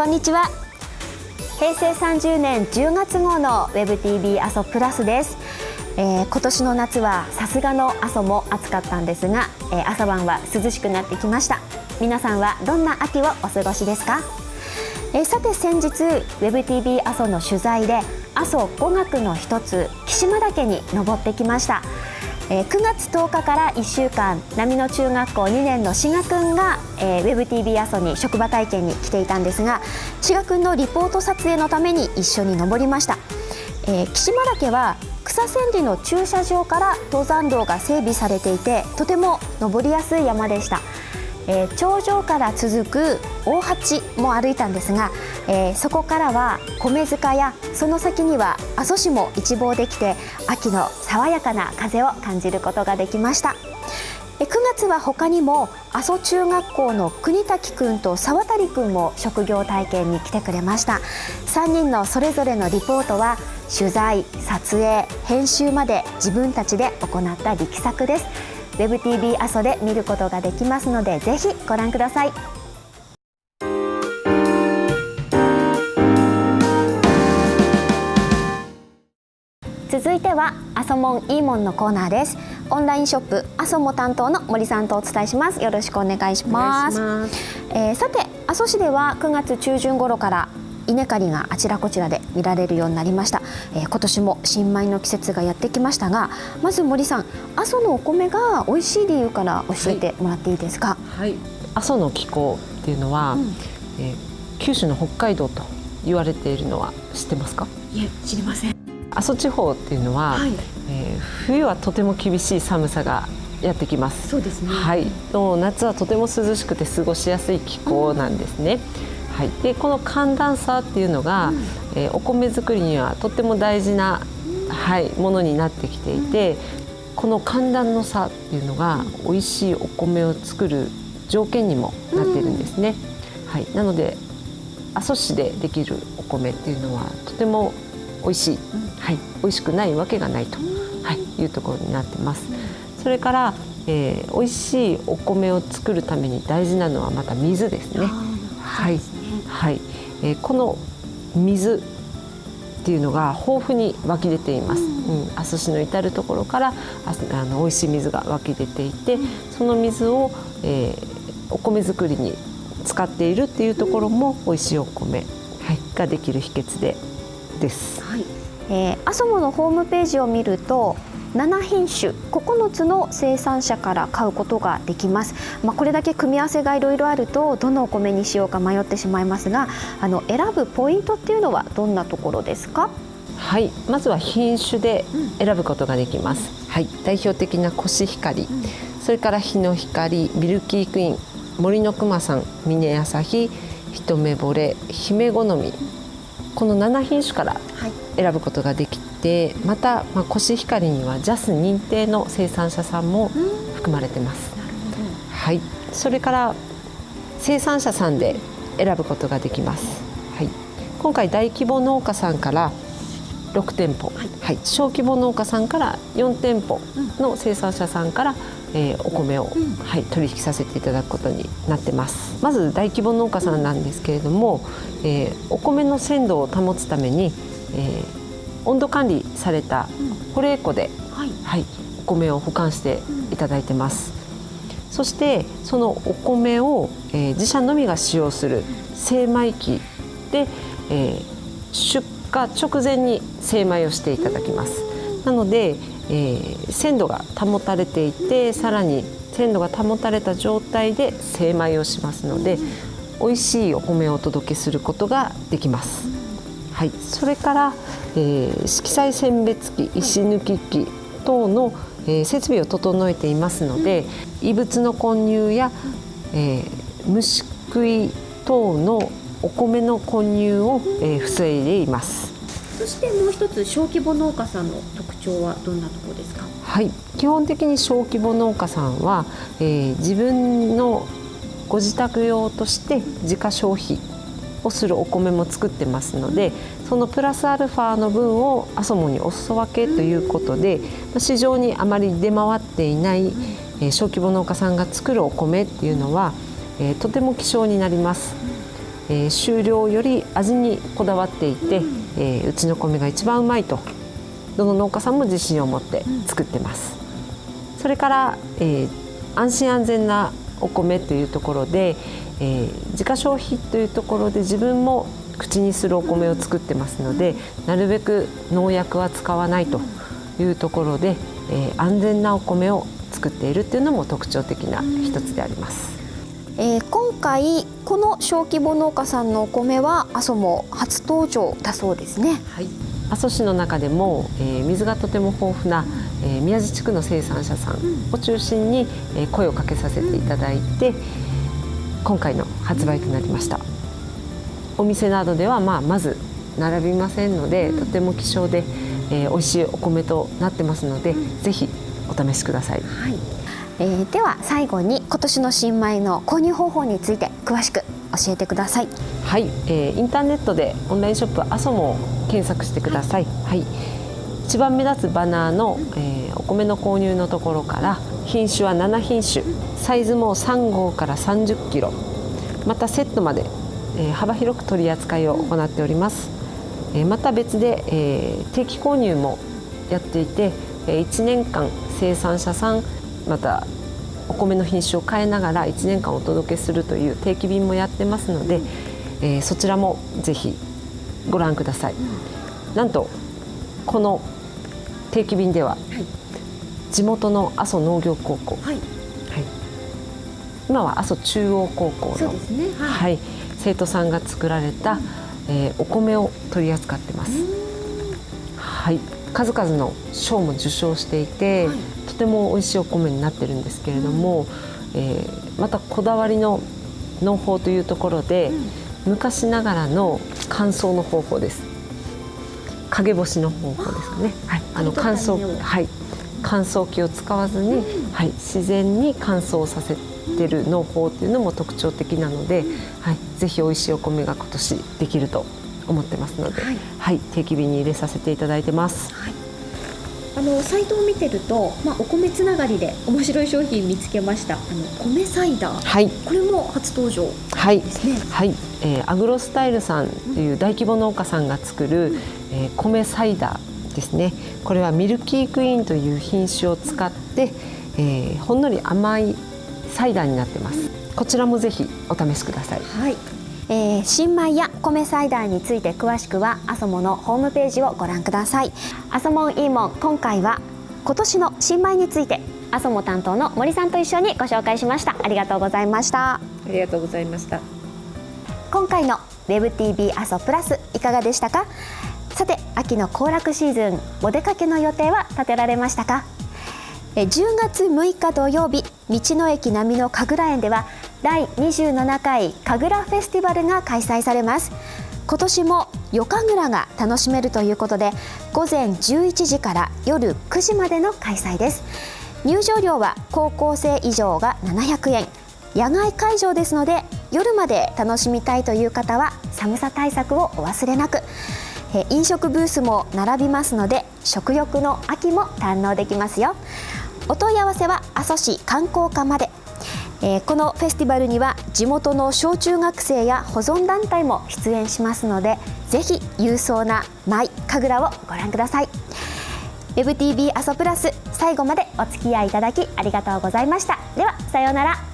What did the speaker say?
こんにちは。平成30年10月号の WebTV 阿蘇プラスです、えー、今年の夏はさすがの阿蘇も暑かったんですが、えー、朝晩は涼しくなってきました。皆さんはどんな秋をお過ごしですか？えー、さて先日 WebTV 阿蘇の取材で阿蘇五岳の一つ木島岳に登ってきました。えー、9月10日から1週間波野中学校2年の志賀くんが、えー、WebTV 阿蘇に職場体験に来ていたんですが志賀くんのリポート撮影のために一緒に登りました、えー、岸間岳は草千里の駐車場から登山道が整備されていてとても登りやすい山でした。えー、頂上から続く大八も歩いたんですが、えー、そこからは米塚やその先には阿蘇市も一望できて秋の爽やかな風を感じることができました。9月は他にも阿蘇中学校の国滝くんと沢渡くんも職業体験に来てくれました3人のそれぞれのリポートは取材撮影編集まで自分たちで行った力作です WebTV 阿蘇で見ることができますのでぜひご覧ください。続いては阿蘇モンいいもんのコーナーです。オンラインショップ阿蘇も担当の森さんとお伝えします。よろしくお願いします。えー、さて阿蘇市では9月中旬頃から稲刈りがあちらこちらで見られるようになりました、えー、今年も新米の季節がやってきましたがまず森さん阿蘇のお米が美味しい理由から教えてもらっていいですか、はい、阿蘇の気候っていうのは、うん、えー、九州の北海道と言われているのは知ってますか？いえ知りません阿蘇地方っていうのは、はい、えー、冬はとても厳しい寒さがやってきます。そうですね。はい。の夏はとても涼しくて過ごしやすい気候なんですね。うんはい、でこの寒暖差っていうのが、うん、えー、お米作りにはとっても大事な、はい、ものになってきていて、この寒暖の差っていうのが美味しいお米を作る条件にもなっているんですね。はい、なので阿蘇市でできるお米っていうのはとても美味しい、はい、美味しくないわけがないと、はい、いうところになってます。それから、えー、美味しいお米を作るために大事なのはまた水ですね。はい、はい、えー、この水っていうのが豊富に湧き出ています。うん、阿蘇市の至る所からあの美味しい水が湧き出ていて、その水を、えー、お米作りに使っているっていうところも美味しいお米、はい、ができる秘訣でです。はい、えー、阿蘇モのホームページを見ると7品種9つの生産者から買うことができます、まあ、これだけ組み合わせがいろいろあるとどのお米にしようか迷ってしまいますがあの選ぶポイントっていうのはどんなところですか？はい。まずは品種で選ぶことができます、うん、はい、代表的なコシヒカリ、うん、それから日の光ミルキークイーン森のくまさん峰朝日一目惚れ姫好み。この7品種から選ぶことができてまた、まあ、コシヒカリには JAS 認定の生産者さんも含まれてます。はい、それから生産者さんで選ぶことができます。はい、今回大規模農家さんから6店舗、はい、はい、小規模農家さんから4店舗の生産者さんから、えー、お米を、うん、はい、取引させていただくことになってます。まず大規模農家さんなんですけれども、えー、お米の鮮度を保つために、えー、温度管理された保冷庫で、はい、はい、お米を保管していただいてます。そしてそのお米を、えー、自社のみが使用する精米機で、えー、出荷直前に精米をしていただきます。なので、えー、鮮度が保たれていてさらに鮮度が保たれた状態で精米をしますので美味しいお米をお届けすることができます。はい、それから、えー、色彩選別機石抜き機等の、えー、設備を整えていますので、異物の混入や、えー、虫食い等のお米の混入を、えー、防いでいます。そしてもう一つ小規模農家さんの特徴はどんなところですか？はい。基本的に小規模農家さんは、えー、自分のご自宅用として自家消費をするお米も作ってますのでそのプラスアルファの分をアソモにお裾分けということで市場にあまり出回っていない小規模農家さんが作るお米っていうのはとても希少になります。え、収量より味にこだわっていて、えー、うちの米が一番うまいとどの農家さんも自信を持って作ってます。それから、えー、安心安全なお米というところで、えー、自家消費というところで自分も口にするお米を作ってますのでなるべく農薬は使わないというところで、えー、安全なお米を作っているというのも特徴的な一つであります。えー、今回この小規模農家さんのお米は阿蘇も初登場だそうですね。はい、阿蘇市の中でも、えー、水がとても豊富な、えー、宮地地区の生産者さんを中心に、えー、声をかけさせていただいて、今回の発売となりました。お店などでは、まあ、まず並びませんので、とても希少で、えー、美味しいお米となってますので、ぜひお試しください。はいえー、では最後に今年の新米の購入方法について詳しく教えてください。はい、えー、インターネットでオンラインショップアソモを検索してください、はい、一番目立つバナーの、えー、お米の購入のところから品種は7品種。サイズも3号から30キロ。またセットまで、えー、幅広く取り扱いを行っております、えー、また別で、えー、定期購入もやっていて、えー、1年間生産者さんまたお米の品種を変えながら1年間お届けするという定期便もやってますので、えー、そちらもぜひご覧ください。なんとこの定期便では、はい、地元の阿蘇農業高校、はい、はい、今は阿蘇中央高校の、ね。はい、はい、生徒さんが作られた、えー、お米を取り扱ってます。はい、数々の賞も受賞していて、ても美味しいお米になってるんですけれども、えー、またこだわりの農法というところで、昔ながらの乾燥の方法です。陰干しの方法ですかね、はい、あの乾燥はい。乾燥機を使わずに、はい、自然に乾燥させてる農法っていうのも特徴的なので、はい、ぜひ美味しいお米が今年できると思ってますので、はい、はい、定期便に入れさせていただいてます。はい。あのサイトを見てると、まあ、お米つながりで面白い商品見つけました。あの米サイダー、はい、これも初登場。ですね。はい、はい、えー、アグロスタイルさんという大規模農家さんが作る、うん、えー、米サイダーですね。これはミルキークイーンという品種を使って、えー、ほんのり甘いサイダーになってます、うん、こちらもぜひお試しください。はいえー、新米や米サイダーについて詳しくはアソモのホームページをご覧ください。アソモンイーモン今回は今年の新米についてアソモ担当の森さんと一緒にご紹介しました。ありがとうございました。ありがとうございました。今回の WebTV アソプラスいかがでしたか？さて秋の行楽シーズンお出かけの予定は立てられましたか？10月6日土曜日道の駅並みの神楽園では第27回神楽フェスティバルが開催されます。今年も夜神楽が楽しめるということで午前11時から夜9時までの開催です。入場料は高校生以上が700円。野外会場ですので夜まで楽しみたいという方は寒さ対策をお忘れなく。飲食ブースも並びますので食欲の秋も堪能できますよ。お問い合わせは阿蘇市観光課まで。えー、このフェスティバルには地元の小中学生や保存団体も出演しますのでぜひ勇壮な舞神楽をご覧ください。WebTV アソプラス最後までお付き合いいただきありがとうございました。ではさようなら。